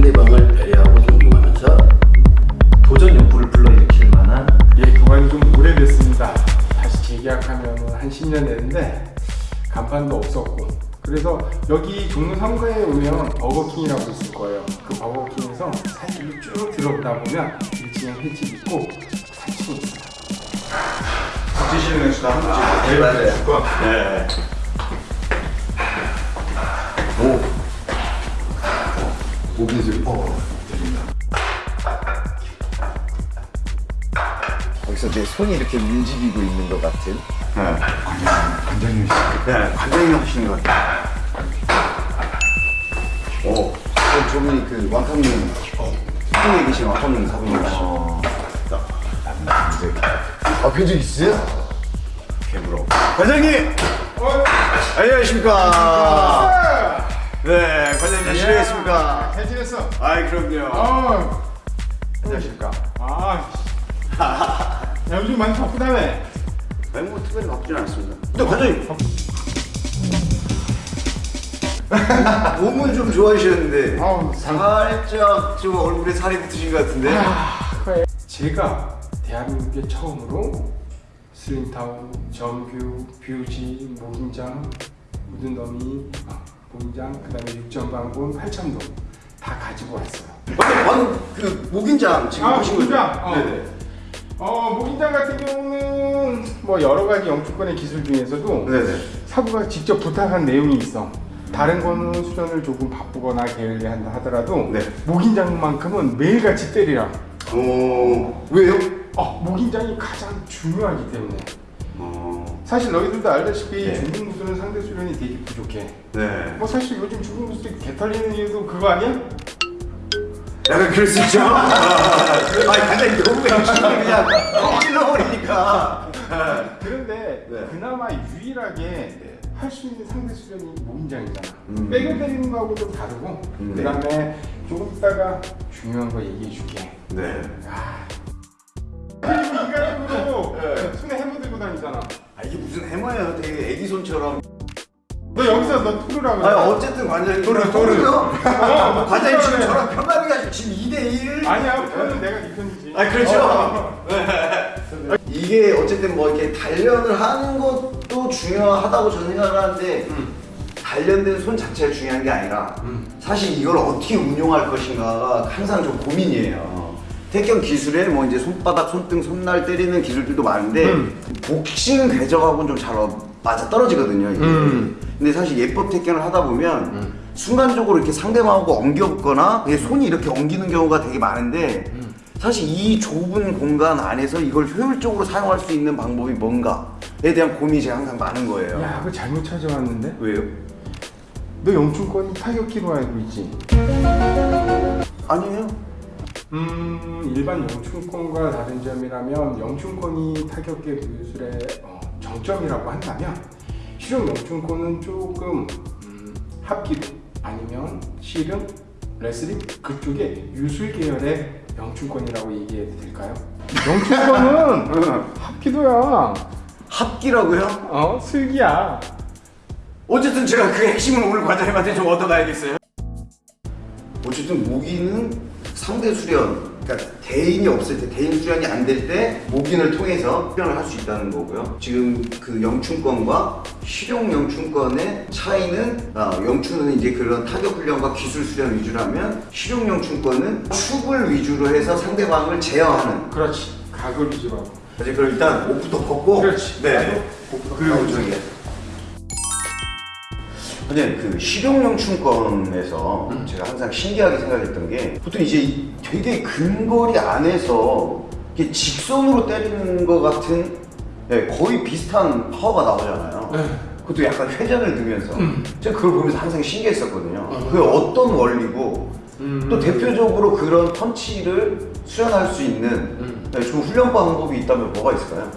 상 상대방을 배려하고 존중하면서 도전 욕구를 불러일으킬 만한 예, 그건 좀 오래됐습니다. 다시 재계약하면 한 10년 됐는데 간판도 없었고 그래서 여기 종로 3가에 오면 버거킹이라고 있을 거예요. 그 버거킹에서 사이를 쭉 들어보다 보면 1층에 횟집 있고 3층에 있어요. 드시는 횟수도 한 번씩 네, 맞아요. 거. 네. 소리 어 들린다 거기서 내 손이 이렇게 움직이고 있는 것 같은 네. 관장님 네, 관장님 하시는 것 같아요. 어, 어 저분이 그 왕康님 어, 후에 계신 왕康님 사부님이시죠 아 그런 적 있어요? 개부러. 관장님! 안녕하십니까. 네, 관장님 잘 지내셨습니까? 잘 지냈어? 아이, 그럼요. 어, 안녕하십니까. 아, 야, 요즘 많이 바쁘다며. 아니, 뭐, 특별히 바쁘진 않습니다. 근데 관장님, 몸은 좀 좋아지셨는데 아우, 살짝 좀 얼굴에 살이 붙으신 것 같은데 제가 대한민국에 처음으로 슬림타운, 정규, 뷰지, 목인장, 묻은 더미, 아, 목인장, 그 다음에 육전방군, 팔천동 다 가지고 왔어요. 방금 그 목인장 지금 아, 보신 거죠? 목인장? 어. 네네 어, 목인장 같은 경우는 뭐 여러 가지 영주권의 기술 중에서도 네네 사부가 직접 부탁한 내용이 있어. 다른 거는 수련을 조금 바쁘거나 게을리 한다 하더라도 네. 목인장만큼은 매일같이 때리라. 어 왜요? 어, 목인장이 가장 중요하기 때문에. 어 사실 너희들도 알다시피 네. 중국 무술은 상대 수련이 되게 부족해. 네. 뭐 사실 요즘 중국 무술이 개 털리는 이유도 그거 아니야? 약간 그럴 수 있죠. 아니 관장님 너무 열심히 그냥 뻥 찔러버리니까. 그런데 네. 그나마 유일하게 할수 있는 상대 수련이 목인장이잖아. 음. 백을 때리는 거하고 좀 다르고. 음, 그 다음에 조금 있다가 중요한 거 얘기해 줄게. 네. 아. 그리고 인간적으로 네. 손에 해머 들고 다니잖아. 아 이게 무슨 해머예요? 되게 애기 손처럼. 너 여기서 너 토르라고. 아 어쨌든 관장님 토르, 토르. 요 어, 관장님 지금 저랑 편가르기 가지고 지금 2대 1. 아니야, 편은 내가 네 편이지. 아, 그렇죠. 어. 이게 어쨌든 뭐 이렇게 단련을 하는 것도 중요하다고 저는 생각을 하는데 단련된 손 자체가 중요한 게 아니라 사실 이걸 어떻게 운용할 것인가가 항상 좀 고민이에요. 태권 기술에 뭐 이제 손바닥, 손등, 손날 때리는 기술들도 많은데 음. 복싱 궤적하고는 좀 잘 맞아 떨어지거든요. 이게. 음. 근데 사실 예법 태권을 하다 보면 순간적으로 이렇게 상대방하고 그냥 손이 이렇게 엉기는 경우가 되게 많은데 사실 이 좁은 공간 안에서 이걸 효율적으로 사용할 수 있는 방법이 뭔가에 대한 고민이 제가 항상 많은 거예요. 야, 그거 잘못 찾아왔는데? 왜요? 너 영춘권이 타격기로 알고 있지? 아니에요. 음, 일반 영춘권과 다른 점이라면 영춘권이 타격계 무술의 어, 정점이라고 한다면 실용 영춘권은 조금 음, 합기도 아니면 실은 레슬링 그쪽에 유술 계열의 영춘권이라고 얘기해도 될까요? 영춘권은 합기도야. 합기라고요? 어, 슬기야. 어쨌든 제가 그 핵심을 오늘 과장님한테 좀 얻어가야겠어요. 어쨌든 모기는 상대 수련, 그러니까 대인이 없을 때, 대인 수련이 안 될 때 모기를 통해서 수련을 할 수 있다는 거고요. 지금 그 영춘권과 실용 영춘권의 차이는 아, 영춘은 이제 그런 타격 훈련과 기술 수련 위주라면 실용 영춘권은 축을 위주로 해서 상대방을 제어하는. 그렇지. 각을 위주로 하고. 이제 그럼 일단 옷부터 벗고. 그렇지. 네. 옷부터 그리고. 저기. 근데 그 실용영춘권에서 음. 제가 항상 신기하게 생각했던 게 보통 이제 이 되게 근거리 안에서 이렇게 직선으로 때리는 것 같은 네, 거의 비슷한 파워가 나오잖아요. 네. 그것도 약간 회전을 두면서 음. 제가 그걸 보면서 항상 신기했었거든요. 그게 어떤 원리고 음. 또 대표적으로 그런 펀치를 수련할 수 있는 음. 네, 좀 훈련 방법이 있다면 뭐가 있을까요?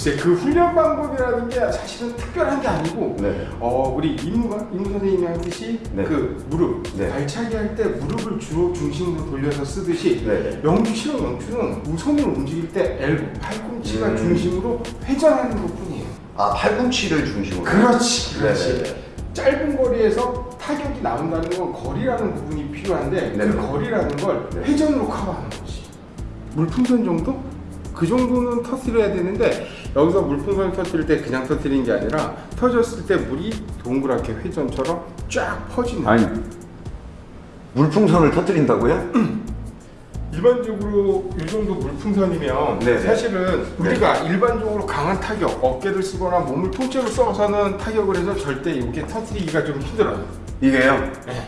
그 글쎄 그 훈련 방법이라는 게 사실은 특별한 게 아니고 네. 어 우리 임무가 임무 선생님이 하듯이 네. 그 무릎 네. 발차기 할 때 무릎을 주로 중심으로 돌려서 쓰듯이 네. 영주 실험 영주는 우선을 움직일 때 엘보 팔꿈치가 음. 중심으로 회전하는 것뿐이에요. 아 팔꿈치를 중심으로. 그렇지, 그렇지. 네네네. 짧은 거리에서 타격이 나온다는 건 거리라는 부분이 필요한데 네네. 그 거리라는 걸 네. 회전으로 커버하는 거지. 물풍선 정도? 그 정도는 터뜨려야 되는데 여기서 물풍선을 터뜨릴 때 그냥 터뜨리는 게 아니라 터졌을 때 물이 동그랗게 회전처럼 쫙 퍼지는 아니 물풍선을 터뜨린다고요? 일반적으로 이 정도 물풍선이면 네네. 사실은 우리가 일반적으로 강한 타격, 어깨를 쓰거나 몸을 통째로 써서는 타격을 해서 절대 이렇게 터뜨리기가 좀 힘들어요. 이게요? 네.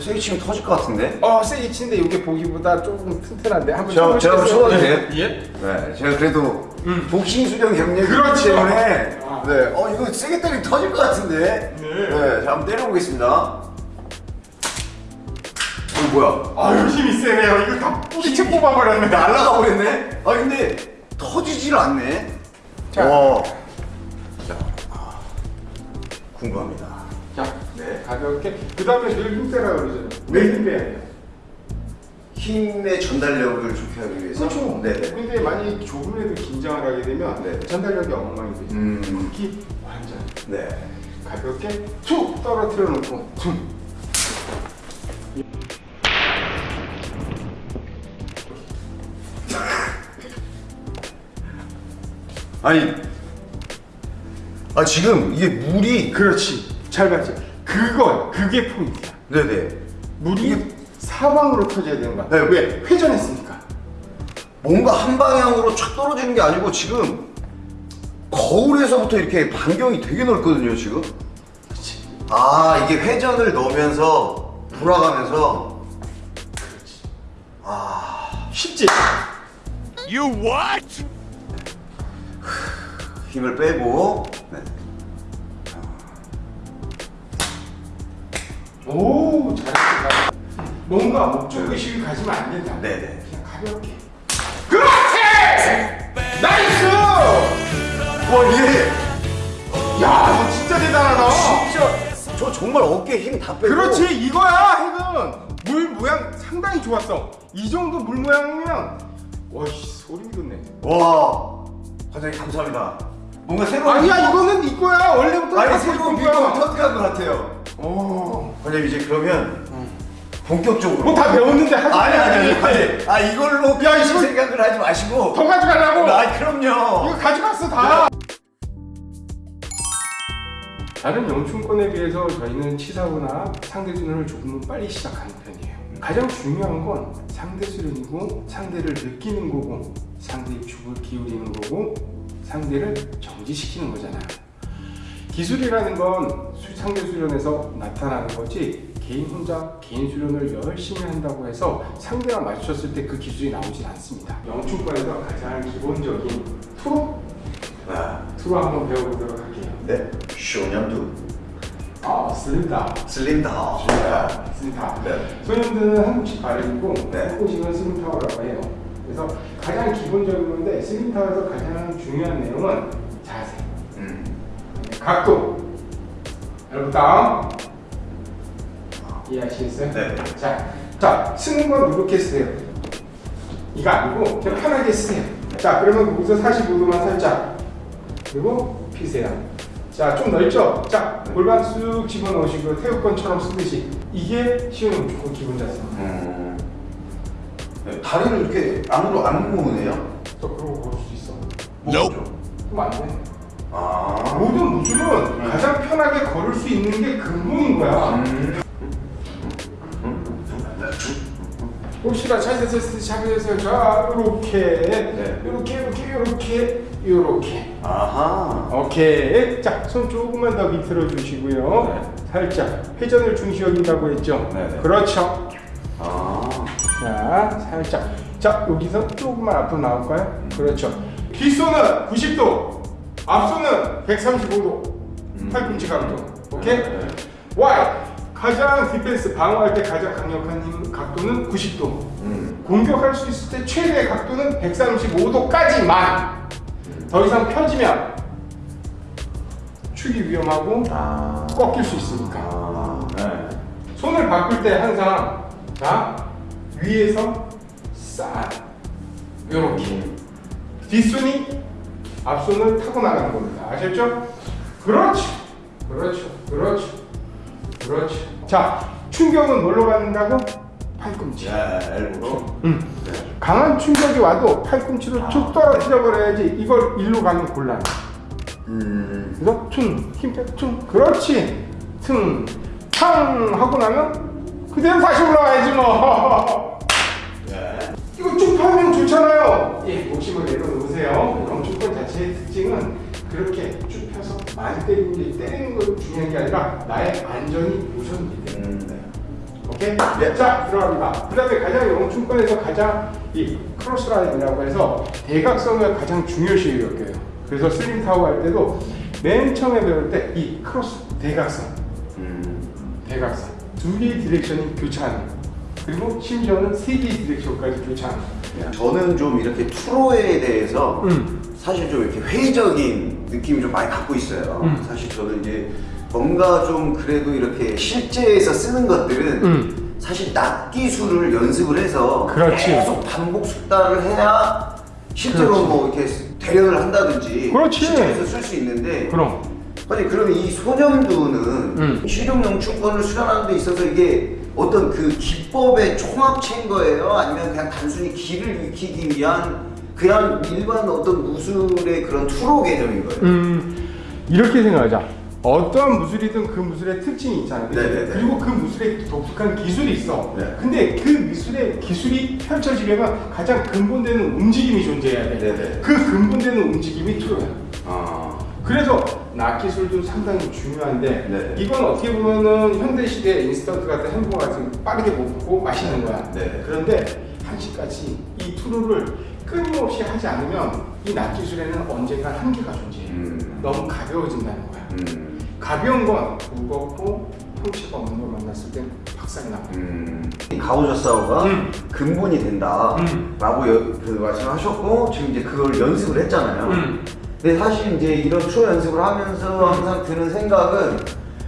어, 세게 치면 터질 것 같은데? 어, 세게 치는데 이게 보기보다 조금 튼튼한데 한번 저- 제가? 쳐봐도 돼요? 예? 네, 제가 그래도 음. 복싱 수련 경력이 그렇죠. 있기 때문에 아. 네, 어 이거 세게 때리면 터질 것 같은데. 네. 자 한번 때려보겠습니다. 어 뭐야? 아유 힘이 세네요. 이거 다 뿌리채 뽑아버렸네. 날라가 버렸네. 아 근데 터지질 않네. 자. 와. 자, 아, 궁금합니다. 자, 네. 가볍게. 그 다음에 늘 힘빼라 그러잖아요. 왜 힘빼야 돼요? 힘의 전달력을 좋게 하기 위해서. 그렇죠. 네네. 근데 만약에 조금이라도 긴장을 하게 되면 네. 전달력이 엉망이 되죠. 음. 특히 완전 네. 가볍게 툭 떨어뜨려 놓고 툭. 아니. 아 지금 이게 물이 그렇지. 잘 봤지. 그거 그게 포인트야. 네네. 물이 사방으로 터져야 되는 거야. 네. 왜? 회전했으니까. 뭔가 한 방향으로 촥 떨어지는 게 아니고 지금 거울에서부터 이렇게 반경이 되게 넓거든요 지금. 그렇지. 아 이게 회전을 넣으면서 돌아가면서 쉽지? 힘을 빼고 네. 오, 잘했다. 뭔가 목적 의식을 가지면 안 된다. 네네. 그냥 가볍게. 그렇지! nice! 와 얘. 야, 너 진짜 대단하다. 진짜 저 정말 어깨에 힘 다 빼고 그렇지, 이거야, 핵은. 물 모양 상당히 좋았어. 이 정도 물 모양이면, 와씨 소름 돋네. 와 과장님 감사합니다 뭔가 새로운 아니야, 이거는 네 거야. 원래부터 아니 다 새로운 네 거야. 비법을 터득한 것 같아요 어. 과장님 이제 그러면 본격적으로 뭐 다 배웠는데 하지 아니 아니 아니. 과장님 아 이걸로 야, 이거- 생각을 하지 마시고 더 가져가려고. 아 그럼요 이거 가져갔어 다. 다른 영춘권에 비해서 저희는 치사구나 상대 수련을 조금은 빨리 시작하는 편이에요. 가장 중요한 건 상대 수련이고 상대를 느끼는 거고 상대의 축을 기울이는 거고 상대를 정지시키는 거잖아요. 기술이라는 건 수- 상대 수련에서 나타나는 거지 개인 혼자 개인 수련을 열심히 한다고 해서 상대가 맞췄을 때 그 기술이 나오진 않습니다. 영춘권에서 가장 기본적인 투로 네. 투로 한번 배워보도록 할게요. 네 쇼년두 아, 슬림다. 슬림다 슬림다. 네. 소년들은 한국식 발음이고 네. 한국식은 슬림타워라고 해요. 그래서 가장 기본적인 건데 슬림타워에서 가장 중요한 내용은. 각도, 여러분 다음 이해하시겠어요? 네. 자, 자 쓰는 건 이렇게 쓰세요. 이거 아니고 그냥 편하게 쓰세요. 자, 그러면 거기서 45도만 살짝 그리고 피세요. 자, 좀 넓죠? 자, 골반 쑥 집어넣으시고 태극권처럼 쓰듯이 이게 시원이 무조건 기본 자세입니다. 음. 네, 다리를 이렇게 안으로 안 모으네요 또 그러고 볼 수 있어. 뭐죠? 그럼 안 돼. 아 모든 무술은 가장 편하게 걸을 수 있는 게 근본인 거야. 음. 혹시나 차에서 차에서 자 이렇게. 네. 이렇게 이렇게 이렇게 이렇게. 아하. 오케이. 자손 조금만 더 밑으로 주시고요. 살짝 회전을 중시 여긴다고 했죠? 네, 네. 그렇죠. 아. 자 살짝. 자 여기서 조금만 앞으로 나올까요? 그렇죠. 뒷손은 90도 앞손은 135도 팔꿈치 각도 오케이 네, 네. Y 가장 디펜스 방어할 때 가장 강력한 힘 각도는 90도 음. 공격할 수 있을 때 최대 각도는 135도까지만 더 이상 펴지면 축이 위험하고 아. 꺾일 수 있으니까. 아. 네. 손을 바꿀 때 항상 자 위에서 싹 이렇게 뒷손이 앞손을 타고 나가는 겁니다. 아셨죠? 그렇죠, 그렇죠, 그렇죠, 그렇죠. 자 충격은 뭘로 받는다고? 팔꿈치. 네, 엘보로. 음. 강한 충격이 와도 팔꿈치로 쭉 떨어뜨려 버려야지 이걸 일로 가면 곤란. 음. 그래서 퉁, 힘 빼 퉁, 그렇지. 퉁, 탕 하고 나면 그대로 다시 올라와야지 뭐. 펴면 좋잖아요. 예, 목심을 내려놓으세요. 영축권 자체의 특징은 그렇게 쭉 펴서 많이 때리는 게 때리는 거 중요한 게 아니라 나의 안전이 우선입니다. 음, 네. 오케이? 네, 자 들어갑니다. 그 다음에 가장 영춘권에서 가장 이 cross line이라고 해서 대각선을 가장 중요시 여겨요. 그래서 슬림 타오 할 때도 맨 처음에 배울 때 이 cross 대각선, 음. 대각선 두 개의 direction이 교차하는 그리고 심지어는 세 개의 direction까지 네. 저는 좀 이렇게 투로에 대해서 음. 사실 좀 이렇게 회의적인 느낌을 좀 많이 갖고 있어요. 음. 사실 저는 이제 뭔가 좀 그래도 이렇게 실제에서 쓰는 것들은 음. 사실 낙 기술을 연습을 해서 그렇지. 계속 반복 숙달을 해야 실제로 그렇지. 뭐 이렇게 대련을 한다든지 그렇지. 실제에서 쓸 수 있는데 그럼 아니 그러면 이 소년두는 음. 실용영춘권을 수련하는 데 있어서 이게 어떤 그 기법의 총합체인 거예요? 아니면 그냥 단순히 길을 익히기 위한 그냥 일반 어떤 무술의 그런 투로 개념인 거예요? 음, 이렇게 생각하자. 어떠한 무술이든 그 무술의 특징이 있잖아요. 네네네. 그리고 그 무술에 독특한 기술이 있어. 네. 근데 그 미술의 기술이 펼쳐지려면 가장 근본되는 움직임이 존재해야 돼. 네네. 그 근본되는 움직임이 트로야. 아, 그래서 낙기술도 상당히 중요한데 네. 이건 어떻게 보면은 현대 시대 인스턴트 같은 햄버거 같은 거 빠르게 먹고 마시는 거야. 네. 그런데 한시까지 이 투루를 끊임없이 하지 않으면 이 낙기술에는 언젠가 한계가 존재해. 음. 너무 가벼워진다는 거야. 음, 가벼운 건 무겁고 펑치가 없는 걸 만났을 땐 박살이 나. 음. 가오저사오가 음. 근본이 된다라고 음. 그 말씀하셨고 지금 이제 그걸 연습을 했잖아요. 음. 근데 사실 이제 이런 투어 연습을 하면서 항상 드는 생각은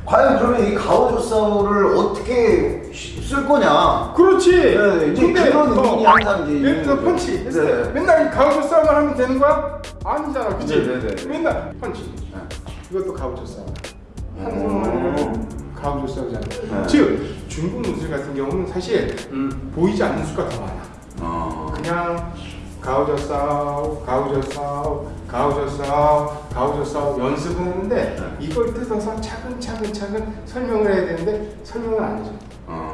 과연 그러면 이 가오조사오를 어떻게 시- 쓸 거냐? 그렇지. 네, 이제 그런 의문이 항상 이제 예를 들어. 펀치. 네. 맨날 싸움을 하면 되는 거야? 아니잖아, 그치? 네, 네, 네. 맨날 펀치. 이것도 가우저 싸움. 한국말로 음. 가우저 싸움이잖아. 네. 즉 중국 무술 같은 경우는 사실 음, 보이지 않는 수가 더 많아. 어. 그냥 가우저 싸움, 가우저 싸움, 가우저 싸움, 가우저 싸움 연습은 했는데 네. 이걸 뜯어서 차근차근 차근 설명을 해야 되는데 설명을 안 해줘. 어.